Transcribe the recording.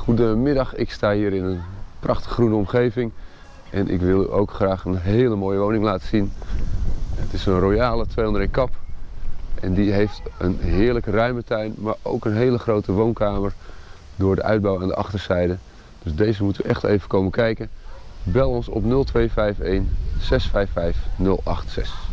Goedemiddag, ik sta hier in een prachtig groene omgeving en ik wil u ook graag een hele mooie woning laten zien. Het is een royale 201 kap en die heeft een heerlijke ruime tuin, maar ook een hele grote woonkamer door de uitbouw aan de achterzijde. Dus deze moeten we echt even komen kijken. Bel ons op 0251 655 086.